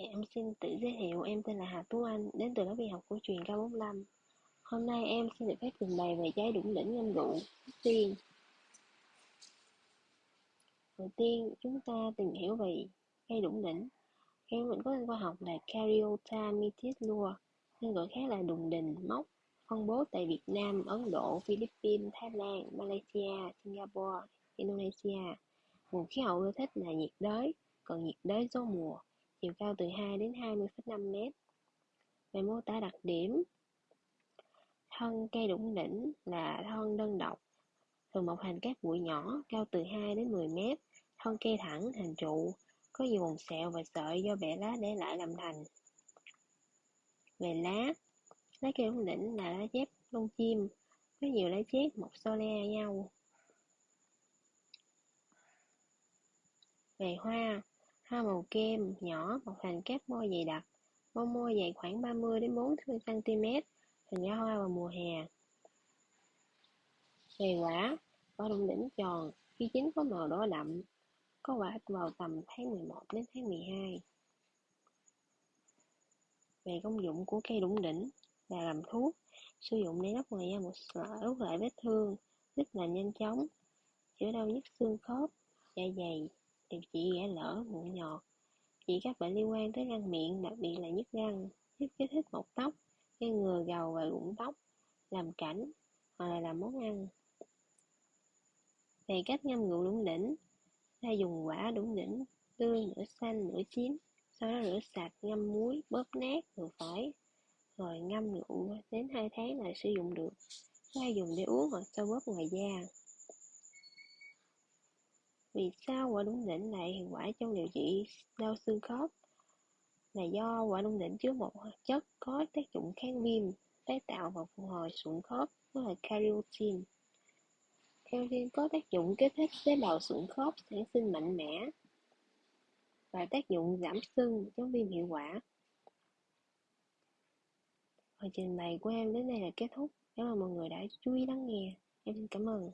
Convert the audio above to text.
Dạ, em xin tự giới thiệu, em tên là Hà Tú Anh, đến từ lớp y học của truyền K45. Hôm nay em xin được phép trình bày về trái đủng đỉnh ngâm rượu. Tiên, đầu tiên chúng ta tìm hiểu về cây đủng đỉnh. Cây đủng đỉnh có tên khoa học là Caryota mitis lua, tên gọi khác là đùng đình mốc, phân bố tại Việt Nam, Ấn Độ, Philippines, Thái Lan, Malaysia, Singapore, Indonesia. Nguồn khí hậu ưa thích là nhiệt đới, còn nhiệt đới gió mùa chiều cao từ 2 đến 20,5 mét. Về mô tả đặc điểm, thân cây đủng đỉnh là thân đơn độc, thường mọc thành các bụi nhỏ, cao từ 2 đến 10 mét, thân cây thẳng, hình trụ, có nhiều vòng sẹo và sợi do bẻ lá để lại làm thành. Về lá, lá cây đủng đỉnh là lá chép lông chim, có nhiều lá chép mọc so le nhau. Về hoa, Hoa màu kem, nhỏ, mọc thành các môi dày đặc. Bông môi dày khoảng 30 đến 40 cm, thường ra hoa vào mùa hè. Về quả, quả đụng đỉnh tròn, khi chín có màu đỏ đậm, có quả vào tầm tháng 11 đến tháng 12. Về công dụng của cây đủng đỉnh là làm thuốc, sử dụng để đắp ngoài da một sợi lại vết thương, giúp lành nhanh chóng, chữa đau nhức xương khớp, dạ dày, điều trị ghẻ lỡ, mụn nhọt, trị các bệnh liên quan tới răng miệng, đặc biệt là nhức răng, giúp kích thích mọc tóc, ngăn ngừa gầu và rụng tóc, làm cảnh hoặc là làm món ăn. Về cách ngâm rượu đủng đỉnh, ta dùng quả đủng đỉnh tươi, nửa xanh, nửa chín, sau đó rửa sạch, ngâm muối, bóp nát vừa phải, rồi ngâm rượu đến 2 tháng là sử dụng được. Có dùng để uống hoặc sau bóp ngoài da. Vì sao quả đủng đỉnh lại hiệu quả trong điều trị đau xương khớp? Là do quả đủng đỉnh chứa một hoạt chất có tác dụng kháng viêm, tái tạo và phục hồi sụn khớp, đó là carotene. Carotene có tác dụng kích thích tế bào sụn khớp sản sinh mạnh mẽ và tác dụng giảm sưng, chống viêm hiệu quả. Phần trình bày của em đến đây là kết thúc. Cảm ơn mọi người đã chú ý lắng nghe. Em xin cảm ơn.